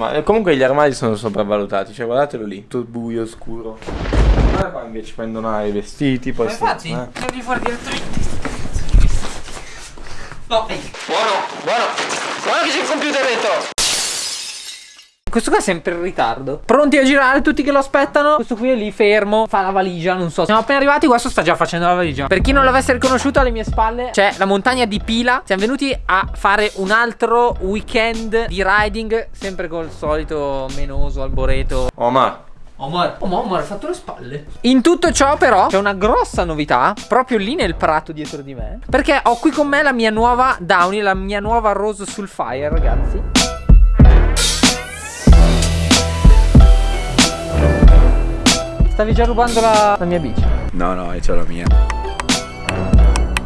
Ma eh, comunque gli armadi sono sopravvalutati, cioè guardatelo lì, tutto buio, scuro. Guarda qua invece prendono i vestiti, poi... Ma infatti, eh. devi fare direttamente sti cazzo di vestiti. No, ehi. Buono, buono. Guarda che c'è il computer dentro. Questo qua è sempre in ritardo. Pronti a girare, tutti che lo aspettano? Questo qui è lì fermo, fa la valigia, non so. Siamo appena arrivati, questo sta già facendo la valigia. Per chi non l'avesse riconosciuto alle mie spalle C'è la montagna di Pila. Siamo venuti a fare un altro weekend di riding Sempre col solito menoso, alboreto Omar, Omar, oh, ma Omar ha fatto le spalle. In tutto ciò, però, c'è una grossa novità proprio lì nel prato dietro di me. Perché ho qui con me la mia nuova Downy, la mia nuova Rose Sulfire, ragazzi. Stavi già rubando la, la mia bici. No, no, io c'ho la mia.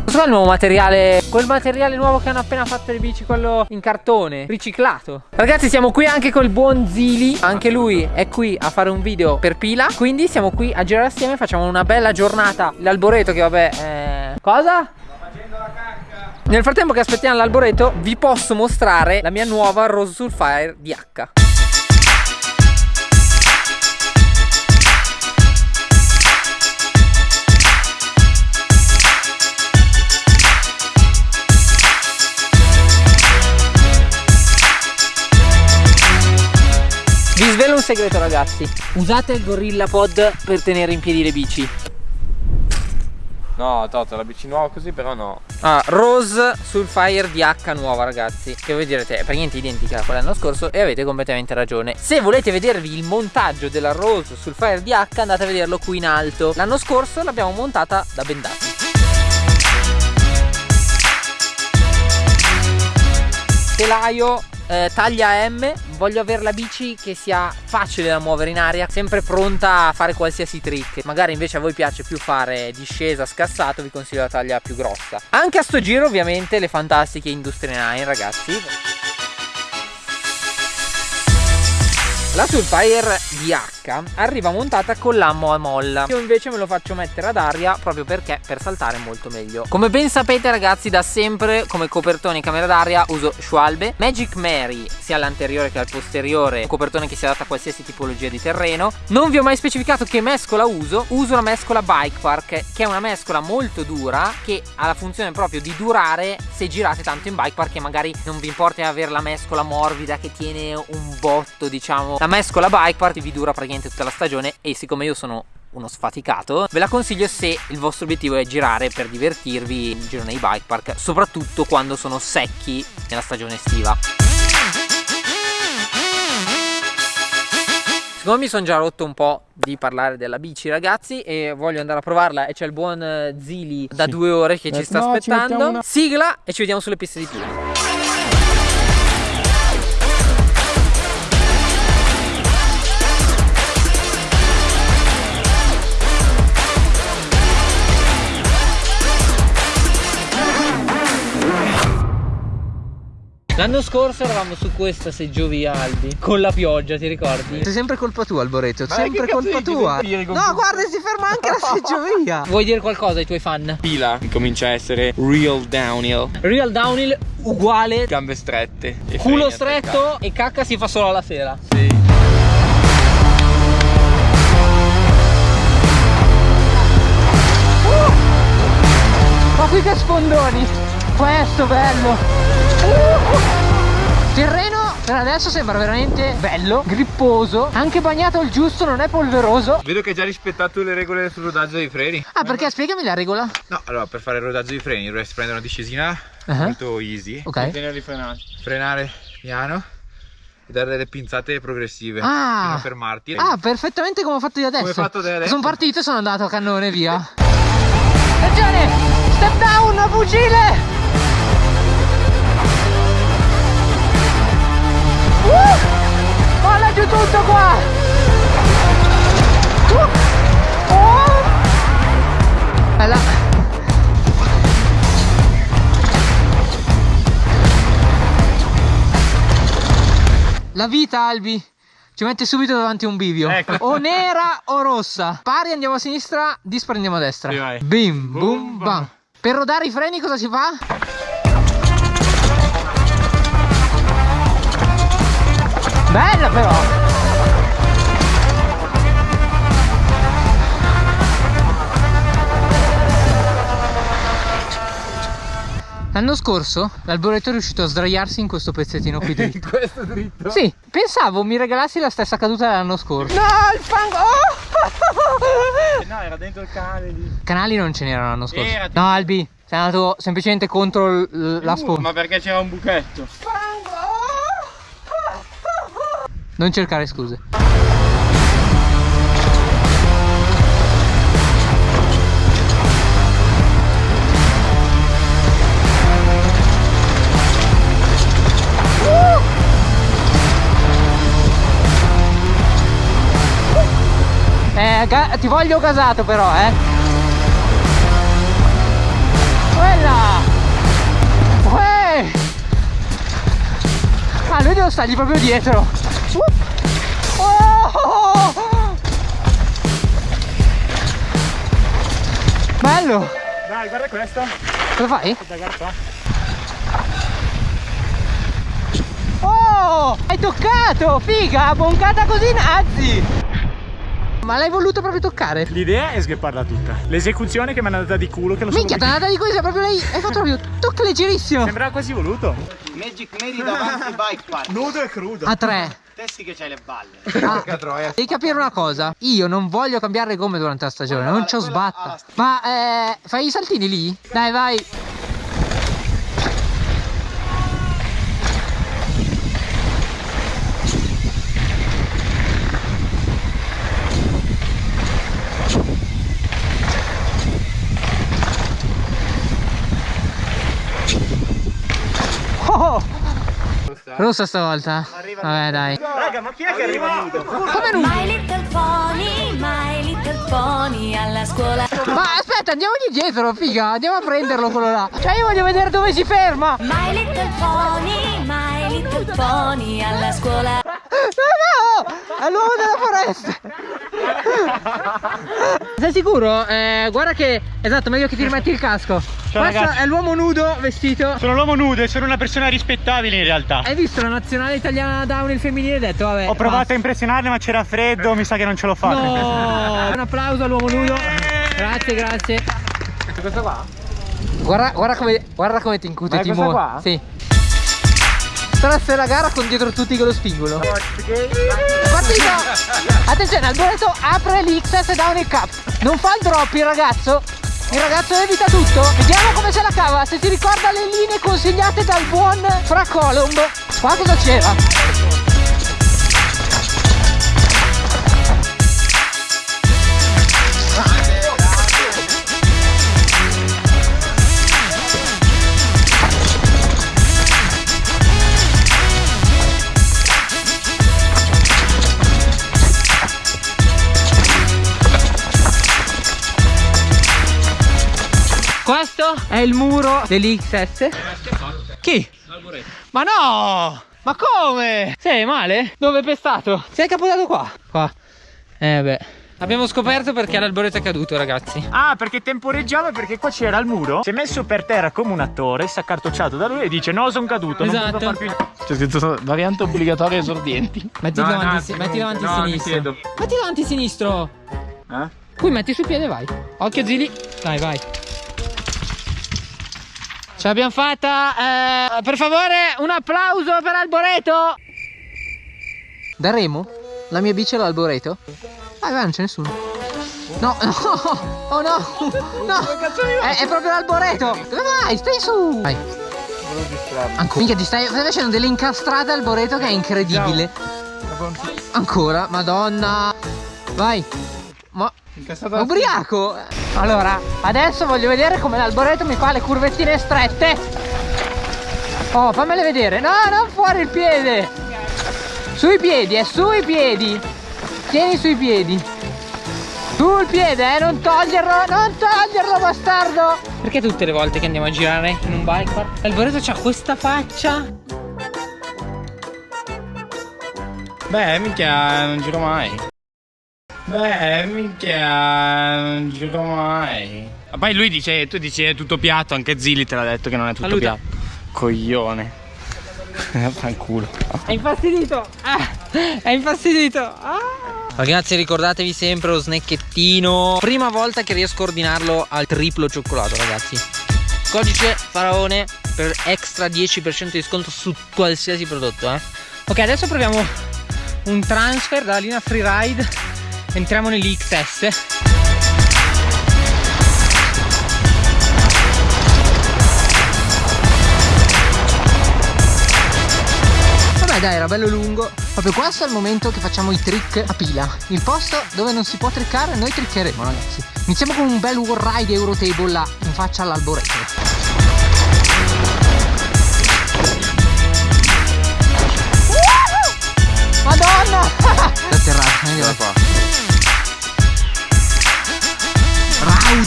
Questo qua è il nuovo materiale Quel materiale nuovo che hanno appena fatto le bici Quello in cartone Riciclato Ragazzi siamo qui anche col buon Zili Anche lui è qui a fare un video per Pila Quindi siamo qui a girare assieme Facciamo una bella giornata L'alboreto che vabbè eh... Cosa? Nel frattempo che aspettiamo l'alboreto Vi posso mostrare la mia nuova Rose Sulfire DH segreto ragazzi. Usate il Gorilla Pod per tenere in piedi le bici. No Toto, la bici nuova così però no. Ah, Rose Sulfire DH nuova ragazzi. Che voi direte è praticamente identica a quella dell'anno scorso E avete completamente ragione. Se volete vedervi il montaggio della Rose Sulfire DH Andate a vederlo qui in alto. L'anno scorso l'abbiamo montata da Bendati. Telaio eh, taglia M Voglio avere la bici che sia facile da muovere in aria Sempre pronta a fare qualsiasi trick. Magari invece a voi piace più fare discesa scassato Vi consiglio la taglia più grossa. Anche a sto giro ovviamente le fantastiche Industria 9 ragazzi. La Sulfire DH arriva montata con l'ammo a molla Io invece me lo faccio mettere ad aria proprio perché per saltare è molto meglio. Come ben sapete ragazzi da sempre come copertone in camera d'aria uso Schwalbe Magic Mary sia all'anteriore che al posteriore un copertone che si adatta a qualsiasi tipologia di terreno. Non vi ho mai specificato che mescola uso Uso la mescola Bike Park che è una mescola molto dura che ha la funzione proprio di durare se girate tanto in bike park e magari non vi importa avere la mescola morbida che tiene un botto diciamo. La mescola bike park vi dura praticamente tutta la stagione e siccome io sono uno sfaticato ve la consiglio se il vostro obiettivo è girare per divertirvi in giro nei bike park soprattutto quando sono secchi nella stagione estiva. Siccome mi sono già rotto un po' di parlare della bici ragazzi e voglio andare a provarla e c'è il buon eh, Zili da due ore che ci Eh, sta aspettando. Sigla e ci vediamo sulle piste di Pila L'anno scorso eravamo su questa seggiovia Albi Con la pioggia ti ricordi? Sei sempre colpa tua Alboreto Ma Sempre colpa tua No guarda si ferma anche la seggiovia Vuoi dire qualcosa ai tuoi fan? Pila comincia a essere real downhill. Real downhill uguale Gambe strette. e Culo stretto e cacca si fa solo alla sera. Sì. Ma qui che sfondoni Questo bello! Terreno per adesso sembra veramente bello Gripposo Anche bagnato il giusto non è polveroso Vedo che hai già rispettato le regole sul rodaggio dei freni. Ah perché spiegami la regola No, allora per fare il rodaggio dei freni dovresti prendere una discesina Ah. molto easy, Ok Tenerli frenati. frenare piano e dare delle pinzate progressive Ah. fino a fermarti. Ah perfettamente come ho fatto io adesso Come hai fatto te adesso? Sono partito e sono andato a cannone via Attenzione Step down fucile Giù tutto qua Uh! Oh! Bella La vita Albi ci mette subito davanti un bivio Ecco. O nera o rossa Pari andiamo a sinistra, dispari andiamo a destra Sì. Bim, boom, bam. bam Per rodare i freni cosa si fa? Bella però! L'anno scorso l'alboreto è riuscito a sdraiarsi in questo pezzettino qui dritto. Questo dritto? Sì, pensavo mi regalassi la stessa caduta dell'anno scorso. No, il fango! Oh! No, era dentro il canale di... Canali non ce n'erano l'anno scorso. Era, No, Albi, sei andato semplicemente contro la sponda. Ma perché c'era un buchetto? Non cercare scuse. Eh, ti voglio gasato però, eh. Quella! Uè! Ah, lui devo stargli proprio dietro. Oh! Bello! Dai, guarda questo. Cosa fai? Da. Oh! Hai toccato! Figa! Boncata così nazi! Ma l'hai voluto proprio toccare? L'idea è sghepparla tutta. L'esecuzione che mi è andata di culo che lo so. Minchia, t'è andata di così, proprio lei. Hai fatto proprio tocca leggerissimo. Sembrava quasi voluto. Magic Mary davanti bike park. Nudo e crudo. A tre. Testi che c'hai le balle. Ah, devi capire una cosa. Io non voglio cambiare le gomme durante la stagione, non ci ho sbatta. Ma eh, fai i saltini lì? Dai, vai. Oh! Rossa stavolta? Vabbè dai. Raga, ma chi è che arriva? Come non... My little pony, my little pony alla scuola. Ma aspetta, andiamogli dietro, figa, andiamo a prenderlo quello là. Cioè io voglio vedere dove si ferma. My little pony, my little pony alla scuola. No, no! È l'uomo della foresta! Sei sicuro? Eh, guarda che... Esatto, meglio che ti rimetti il casco. Questo ragazzi. è l'uomo nudo vestito. Sono l'uomo nudo e sono una persona rispettabile in realtà. Hai visto la nazionale italiana downhill femminile e hai detto vabbè. Ho provato a basta. impressionarle ma c'era freddo, mi sa che non ce l'ho fatta. No! Un applauso all'uomo nudo. Grazie, grazie. Questa qua? Guarda, guarda come, guarda come ti incute Timone. qua? Sì. Trasfe la gara con dietro tutti che lo spingono. Partita! Attenzione, Alboreto apre l'XS Downhill Cup. Non fa il drop il ragazzo. Il ragazzo evita tutto. Vediamo come se la cava. Se si ricorda le linee consigliate dal buon Fra Colomb. Qua cosa c'era? Il muro dell'XS. Chi? Ma no! Ma come? Sei male? Dove è pestato? Sei capotato qua? Qua. Eh beh. Abbiamo scoperto perché l'alboreto è caduto, ragazzi. Ah, perché temporeggiava perché qua c'era il muro. Si è messo per terra come un attore, si è accartocciato da lui e dice no, sono caduto, non Esatto. posso far più C'è scritto variante obbligatoria esordienti. Metti No, davanti, no, metti davanti no, sinistro. Metti davanti sinistro. Eh? Qui metti sul piede vai. Occhio Zili. Dai, vai. Ce l'abbiamo fatta. eh, per favore, un applauso per Alboreto. Da Remo? La mia bici è l'Alboreto? Vai, vai, non c'è nessuno. No, no, oh no, no, è, è proprio l'Alboreto. Dove vai? Stai su. Vai. Ancora. Minchia, ti stai, stai facendo delle incastrate al Alboreto che è incredibile. Ancora, madonna. Vai. Ma Incassato Ubriaco! Allora, adesso voglio vedere come l'alboreto mi fa le curvettine strette. Oh, fammele vedere. No, non fuori il piede. Sui piedi, è sui piedi. Tieni sui piedi. Sul piede, eh, non toglierlo, non toglierlo, bastardo. Perché tutte le volte che andiamo a girare in un bike park, l'alboreto c'ha questa faccia? Beh, minchia, non giro mai. Beh, minchia, non giro mai. Ma poi lui dice, tu dici è tutto piatto, anche Zilli te l'ha detto che non è tutto Saluta. piatto. Coglione. Fanculo. È infastidito. Ah. È infastidito. Ah. Ragazzi ricordatevi sempre lo snacchettino. Prima volta che riesco a ordinarlo al triplo cioccolato ragazzi. Codice faraone per extra 10% di sconto su qualsiasi prodotto eh. Ok adesso proviamo un transfer dalla linea freeride. Entriamo nell'XS. Vabbè dai era bello lungo. Proprio questo è il momento che facciamo i trick a pila. Il posto dove non si può trickare noi triccheremo ragazzi. Iniziamo con un bel wall ride Eurotable là in faccia all'alboreto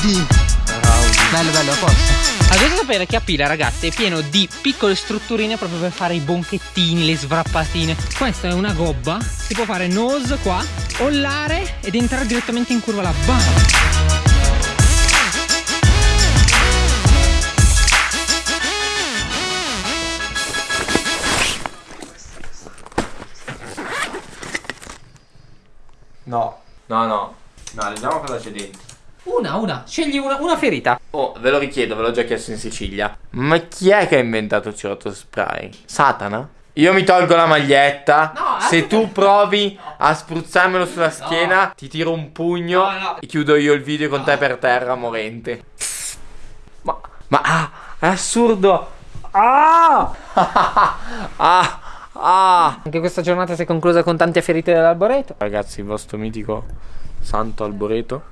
Rowdy Bello bello a posto allora, dovete sapere che a pila ragazzi è pieno di piccole strutturine proprio per fare i bonchettini, le svrappatine Questa è una gobba, si può fare nose qua, ollare ed entrare direttamente in curva là Bam! No, no, no. No, leggiamo cosa c'è dentro. Una, una, scegli una, una ferita Oh, ve lo richiedo, ve l'ho già chiesto in Sicilia. Ma chi è che ha inventato il cerotto spray? Satana? Io mi tolgo la maglietta. No, Se tu provi a spruzzarmelo sulla schiena, ti tiro un pugno No, no. e chiudo io il video con te per terra morente. Ma, ma ah, è assurdo. Ah! ah! Ah! Anche questa giornata si è conclusa con tante ferite dell'alboreto Ragazzi, il vostro mitico Santo Alboreto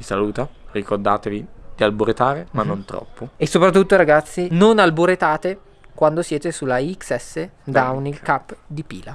vi saluta. Ricordatevi di alboretare, ma non troppo. E soprattutto ragazzi non alboretate quando siete sulla XS Downhill Cup di pila